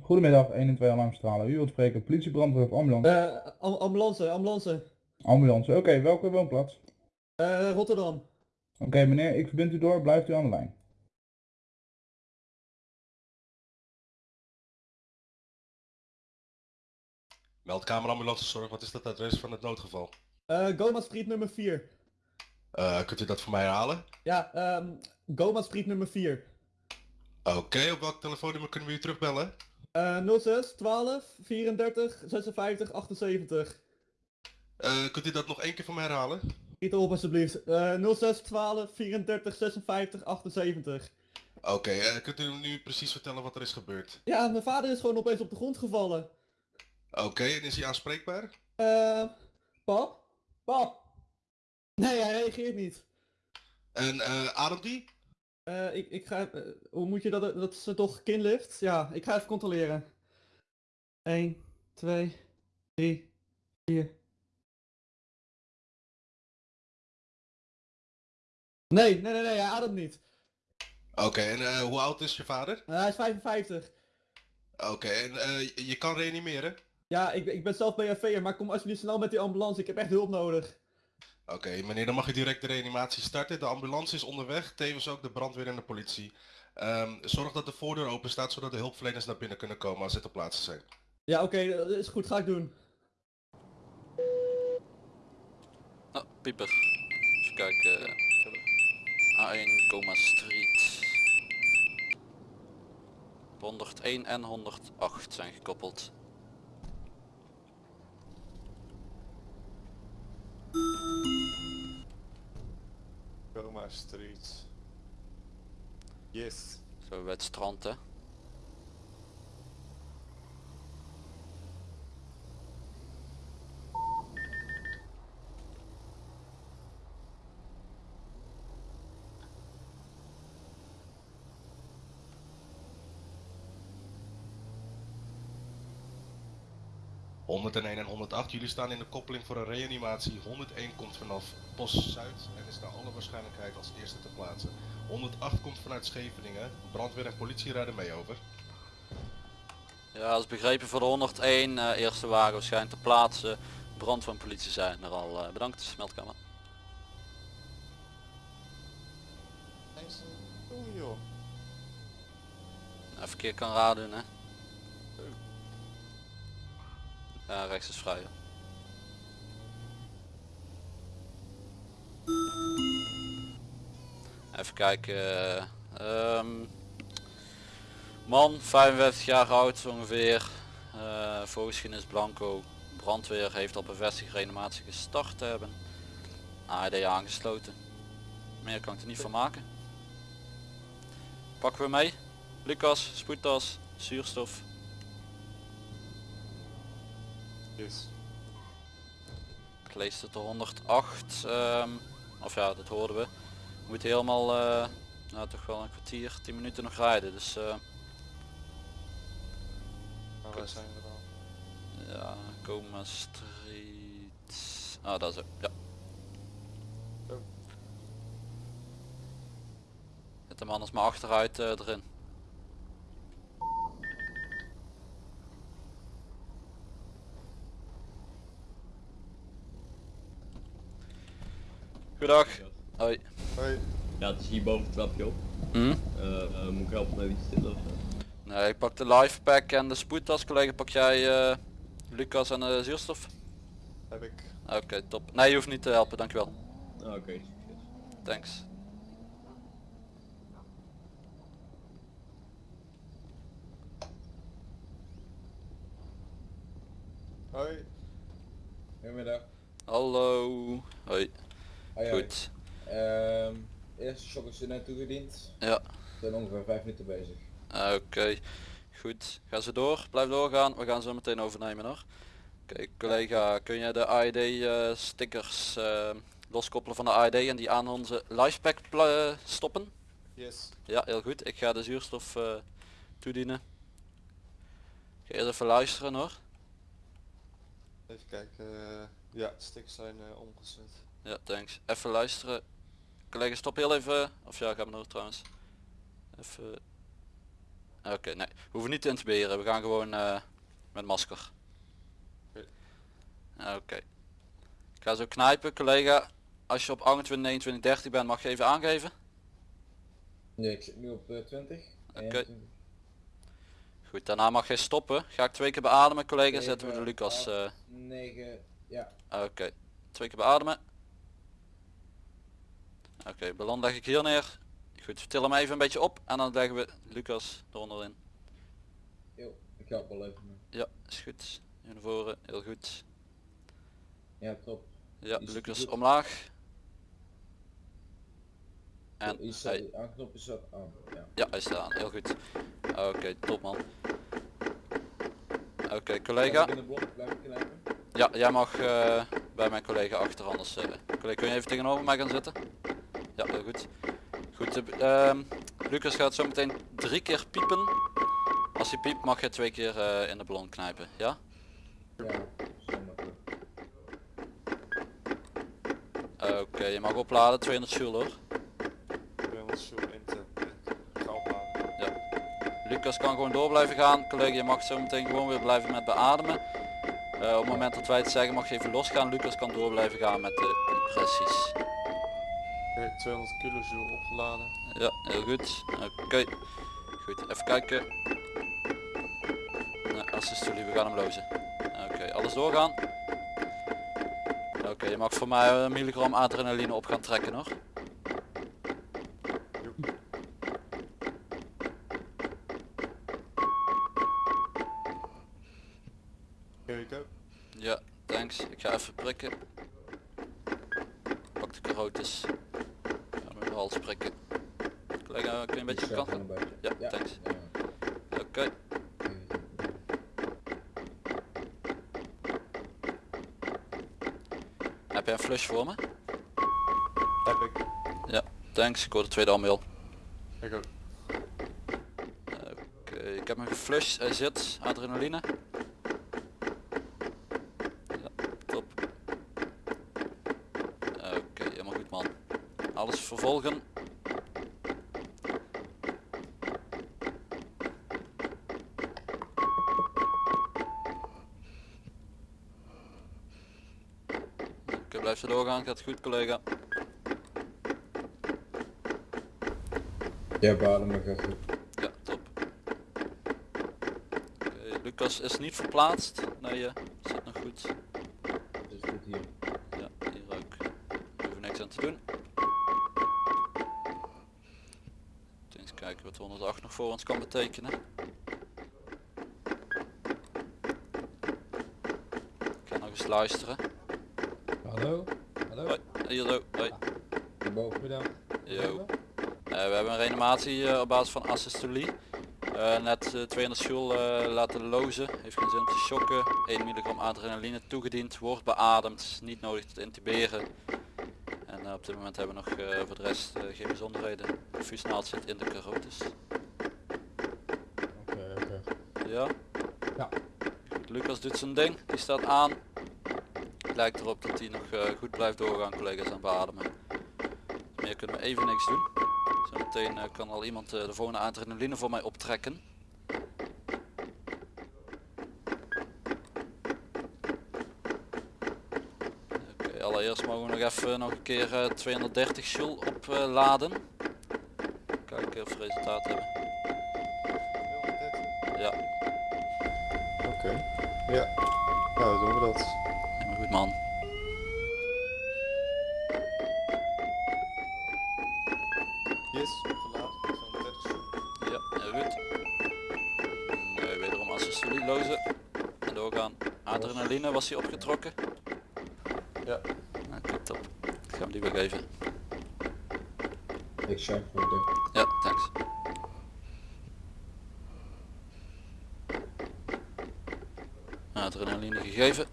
Goedemiddag, 1 en 2 alarmstralen. U wilt spreken, politie, brandweer of ambulance? Eh, am- ambulance, ambulance. Ambulance, oké, welke woonplaats? Eh, Rotterdam. Oké meneer, ik verbind u door, blijft u aan de lijn. Meldkamer ambulancezorg, wat is het adres van het noodgeval? Eh, Goma Street nummer 4. Eh, kunt u dat voor mij herhalen? Ja, ehm Goma Street nummer 4. Oké, op welk telefoonnummer kunnen we u terugbellen? Eh 06 12 34 56 78. Eh, kunt u dat nog één keer voor mij herhalen? Schiet erop alsjeblieft. Eh 06 12 34 56 78. Oké, eh, kunt u nu precies vertellen wat er is gebeurd? Ja, mijn vader is gewoon opeens op de grond gevallen. Oké, en is hij aanspreekbaar? Eh, pap? Pap? Nee, hij reageert niet. En eh ademt die? Eh, ik, ik ga, eh, hoe moet je dat, dat is toch kinlift? Ja, ik ga even controleren. 1, 2, 3, 4. Nee, nee, nee, nee, hij ademt niet. Oké, en eh, hoe oud is je vader? Eh, hij is 55. Oké, en eh, je- kan reanimeren? Ja, ik, ben- ik ben zelf BFV'er, maar kom alsjeblieft snel met die ambulance, ik heb echt hulp nodig. Oké, meneer, dan mag u direct de reanimatie starten. De ambulance is onderweg, tevens ook de brandweer en de politie. Ehm, zorg dat de voordeur open staat, zodat de hulpverleners naar binnen kunnen komen als ze ter plaatse zijn. Ja, oké, dat is goed, ga ik doen. Oh, pieper. Even kijken. A1 Coma Street. 101 en 108 zijn gekoppeld. Yes. Zo bij het strand hè. .101 en 108, jullie staan in de koppeling voor een reanimatie. 101 komt vanaf Post Zuid en is naar alle waarschijnlijkheid als eerste te plaatsen. 108 komt vanuit Scheveningen. Brandweer en politie rijden mee over. Ja, dat is begrepen voor de 101. eh, eerste wagen waarschijnlijk te plaatsen. Brandweer en politie zijn er al. eh, bedankt, meldkamer. Thanks. Doe joh. Even keer kan raden doen hè. Rechts is vrij. Even kijken. eh, ehm, man, 55 jaar oud ongeveer. voorgeschiedenis blanco. Brandweer heeft al bevestigd reanimatie gestart hebben. AED aangesloten. Meer kan ik er niet van maken. Pakken we mee. Lucas, spoedtas, zuurstof. Yes. Ik lees het de 108. ehm, of ja, dat hoorden we. We moeten helemaal, eh, nou toch wel een kwartier, 10 minuten nog rijden. Dus Maar waar zijn we dan? ja, Coma Street. Ah, daar zo. Ja. Oh. Zet hem anders maar achteruit eh, erin. Goedendag. Hoi. Hoi. Ja, het is hier boven het trapje op. Hm? Eh, eh, moet ik helpen met iets stillen of zo? Nee, ik pak de life pack en de spoedtas. Collega, pak jij eh, Lucas en de zuurstof? Heb ik. Oké, top. Nee, je hoeft niet te helpen, dankjewel. Ah, Oké, succes. Thanks. Hoi. Goedemiddag. Hallo. Hoi. Hoi, hoi. Goed. Ehm, eerste shock is er net toegediend. Ja. We zijn ongeveer 5 minuten bezig. Oké. Goed. Ga ze door. Blijf doorgaan. We gaan zo meteen overnemen hoor. Oké, collega, kun je de AED eh, stickers eh, loskoppelen van de AED en die aan onze lifepack stoppen? Yes. Ja, heel goed. Ik ga de zuurstof eh, toedienen. Ik ga eerst even luisteren hoor. Even kijken. eh, ja, de stickers zijn eh, omgezet. Ja, thanks. Even luisteren. Collega, stop heel even. Of ja, ga maar door trouwens. Even. Oké, nee. We hoeven niet te intuberen. We gaan gewoon eh, met masker. Oké. Oké. Ik ga zo knijpen, collega. Als je op 28, 29, 30 bent, mag je even aangeven. Nee, ik zit nu op eh, 20. Oké. 21. Goed, daarna mag je stoppen. Ga ik twee keer beademen, collega. Zetten we de Lucas. eh, 9, ja. Oké, twee keer beademen. Oké, ballon leg ik hier neer. Goed, til hem even een beetje op en dan leggen we Lucas eronder in. Yo, ik help wel even. mee. Ja, is goed. Hier naar voren, heel goed. Ja, top. Ja, Is Lucas omlaag. En Is hij, aanknop is dat aan. Ja. ja, hij staat aan, heel goed. Oké, top man. Oké, collega. Ja, jij mag eh, bij mijn collega achter anders. eh collega, kun je even tegenover mij gaan zitten? Ja, heel goed. Goed, ehm, Lucas gaat zo meteen drie keer piepen. Als hij piept mag je twee keer eh, in de ballon knijpen, ja? Ja. Oké, je mag opladen, 200 joule hoor. 200 joule in te ga opladen. Lucas kan gewoon door blijven gaan. Collega, je mag zo meteen gewoon weer blijven met beademen. Eh, op het moment dat wij het zeggen mag je even losgaan. Lucas kan door blijven gaan met de compressies. Oké, 200 kilojoule opgeladen. Ja, heel goed. Oké. Goed, even kijken. Nou, assist jullie, we gaan hem lozen. Oké, alles doorgaan. Oké, je mag voor mij een milligram adrenaline op gaan trekken hoor. Here we go. Ja, thanks. Ik ga even prikken. Pak de carotes. Collega, kun je een beetje op kant. Ja, thanks. Ja. Oké. Heb jij een flush voor me? Heb ik. Thanks, ik hoor de tweede al mail. Ik ook. Oké, ik heb hem geflushed, hij zit, adrenaline. Ja, top. Oké, helemaal goed man. Vervolgen. Oké, blijf zo doorgaan, gaat goed collega. Ja, beademen gaat goed. Ja, top. Oké, Lucas is niet verplaatst. Nee, eh, nog voor ons kan betekenen. Ik ga nog eens luisteren. Hallo? Hallo? Hoi, hier zo. Hoi. Hierboven. Goedendag. Yo. Eh, we hebben een reanimatie eh, op basis van asystolie. Eh, net eh, 200 joule eh, laten lozen. Heeft geen zin om te shocken. 1 milligram adrenaline toegediend. Wordt beademd. Niet nodig te intuberen. En eh, op dit moment hebben we nog eh, voor de rest eh, geen bijzonderheden. De zit in de carotis. Ja? Ja. Goed, Lucas doet zijn ding. Die staat aan. Lijkt erop dat hij nog eh, goed blijft doorgaan collega's aan beademen. Meer kunnen we even niks doen. Zometeen eh, kan al iemand eh, de volgende adrenaline voor mij optrekken. Oké, allereerst mogen we nog even nog een keer eh, 230 joule opladen. Kijken of we resultaat hebben. Ja. Nou, dan doen we dat. helemaal goed man. Yes, opgeladen. 230 joule. Ja, heel goed. En, eh, wederom assistolie lozen. En doorgaan. Adrenaline was hij opgetrokken. Ja. Oké, top. Ik ga hem die weer geven. Ik check voor de. Ja, thanks. Adrenaline gegeven.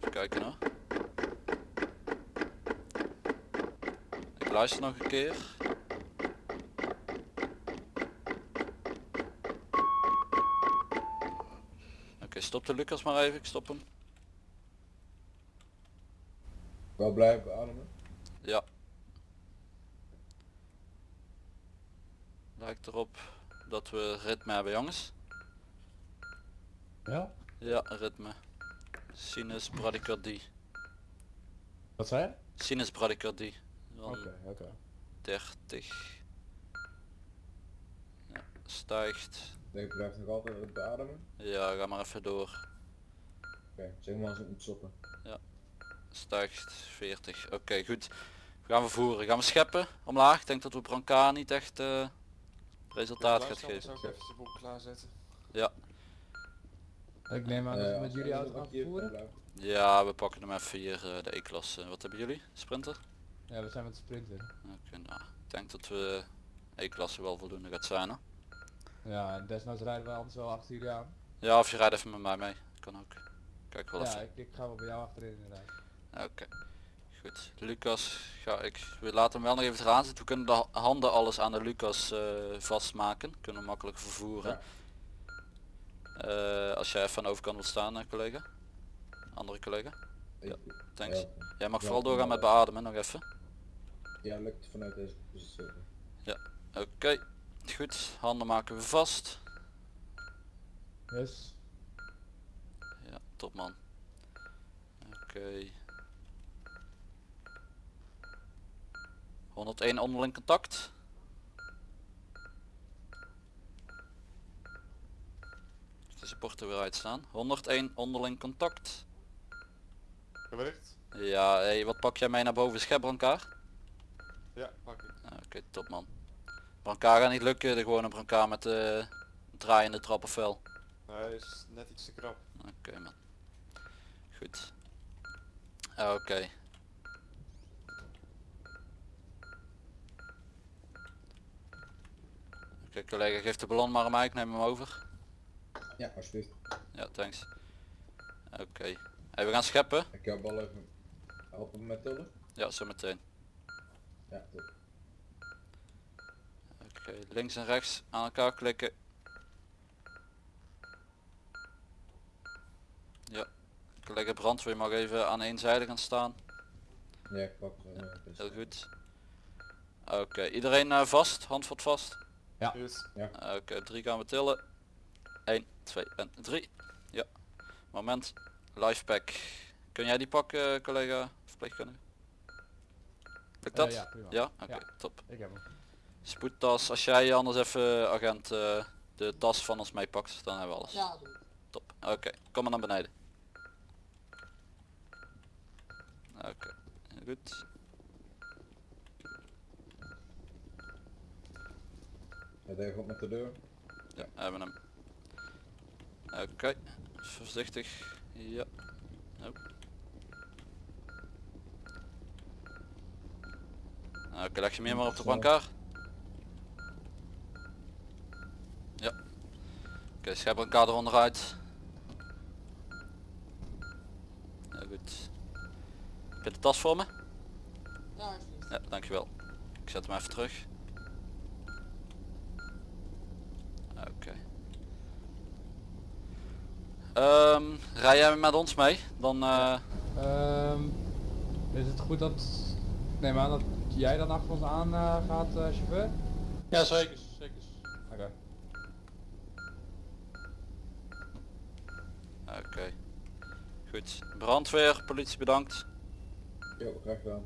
Even kijken hoor. Ik luister nog een keer. Oké, stop de Lucas maar even. Ik stop hem. Wel blijven beademen. Ja. Lijkt erop dat we ritme hebben jongens. Ja? Ja, ritme. Sinus bradicardie. Wat zei je? Sinus bradicardie. Dan Oké, oké. 30. Ja, stijgt. Ik blijf nog altijd beademen. Ja, ga maar even door. Oké, zeg maar als ik moet stoppen. Stijgt 40. Oké, goed. Gaan we voeren. Gaan we scheppen omlaag. Ik denk dat we Branca niet echt eh, resultaat gaat geven. Ik even de boel klaarzetten? Ik neem aan dat Eh, we met als jullie auto gaan vervoeren. blijven. Ja, we pakken hem even hier eh, de E-klasse. Wat hebben jullie? Sprinter? Ja, we zijn met de sprinter. Oké, nou. Ik denk dat we E-klasse wel voldoende gaat zijn. Hè? Ja, en desnoods rijden we anders wel achter jullie aan. Ja, of je rijdt even met mij mee. Kan ook. Kijk wel Ja, even. ik, ik ga wel bij jou achterin inderdaad. Oké. Goed. Lucas, ga ik. We laten hem wel nog even eraan zitten. We kunnen de ha- handen alles aan de Lucas eh, vastmaken. Kunnen we makkelijk vervoeren. Eh, als jij even aan de overkant wilt staan, eh, collega. Andere collega. Ik- Thanks. Ja, Jij mag Ja, vooral doorgaan met beademen nog even. ja, lukt vanuit deze positie. Oké. Goed. Handen maken we vast. Yes. Ja, top man. Oké. 101 onderling contact. De supporter weer uitstaan. 101 onderling contact. Bericht? Ja, hey, wat pak jij mee naar boven? Schep elkaar? Ja, pak ik. Oké, top man. Brancard gaat niet lukken, de gewone brancard met de draaiende trappenvel. Hij is net iets te krap. Oké man. Goed. Oké. Oké collega, geef de ballon maar aan mij, ik neem hem over. Ja, alsjeblieft. Ja, thanks. Oké. Hey, we gaan scheppen. Ik heb wel even helpen met tillen. Ja, zo meteen. Ja, top. Oké, links en rechts aan elkaar klikken. Ja. Collega brandweer mag even aan één zijde gaan staan. Ja, ik pak uh, Heel goed. Oké, iedereen eh, vast, handvat vast. Ja. Oké, drie gaan we tillen. 1, 2 en 3. Ja. Moment. Lifepack. Kun jij die pakken, collega verpleegkundige? Lukt dat? Eh, ja, prima. Ja? Oké, Ja. top. Ik heb hem. Spoedtas, als jij anders even, agent, eh, de tas van ons meepakt, dan hebben we alles. Ja, doe ik. Top. Oké, kom maar naar beneden. Oké, goed. Ja, daar gaat met de deur. Ja, hebben hem. Oké, voorzichtig. Ja. Oh. Oké, leg je meer maar op de brancard. Ja. Oké, schep elkaar eronder uit. Ja, goed. Heb je de tas voor me? Ja, dankjewel. Ik zet hem even terug. Oké. Ehm, rij jij met ons mee? Dan eh, Ehm, is het goed dat... Ik neem aan dat jij dan achter ons aan eh, gaat, eh, chauffeur? Ja, zeker. zeker. Oké. Oké. Goed. Brandweer, politie bedankt. Jo, graag gedaan.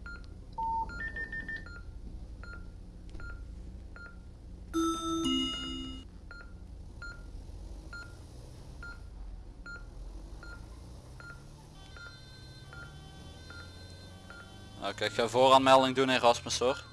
Oké, ik ga vooraanmelding doen in Rasmus hoor.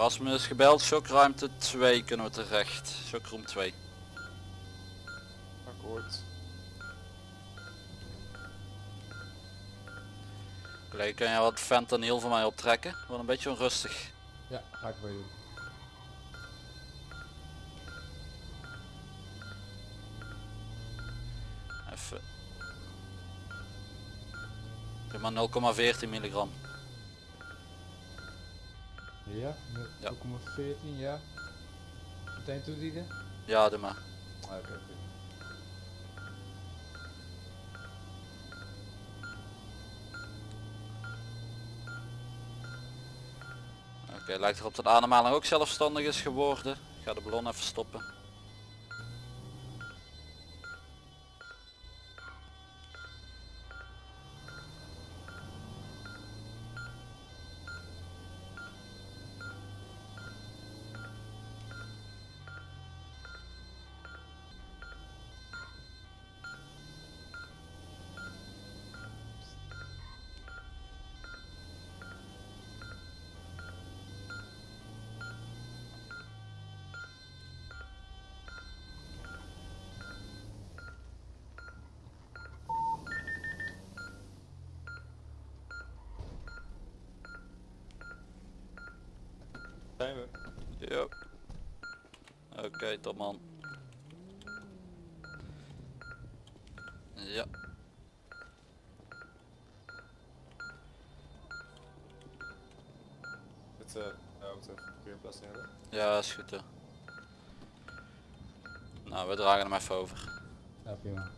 Erasmus is gebeld, shockruimte 2 kunnen we terecht. Shockroom 2. Akkoord. Collega, kun jij wat fentanyl voor mij optrekken? Wordt een beetje onrustig. Ja, ga ik voor je doen. Even. Doe maar 0,14 milligram. Ja, Ja. 0,14, ja. Meteen toedienen? Ja, doe maar. Ah, Oké, goed. Oké, lijkt erop dat de ademhaling ook zelfstandig is geworden. Ik ga de ballon even stoppen. Zijn we? Ja. Oké, top man. Ja. Het, eh, ja, we moeten even een parkeerplaats nemen. Ja, is goed hoor. Nou, we dragen hem even over. Ja, prima.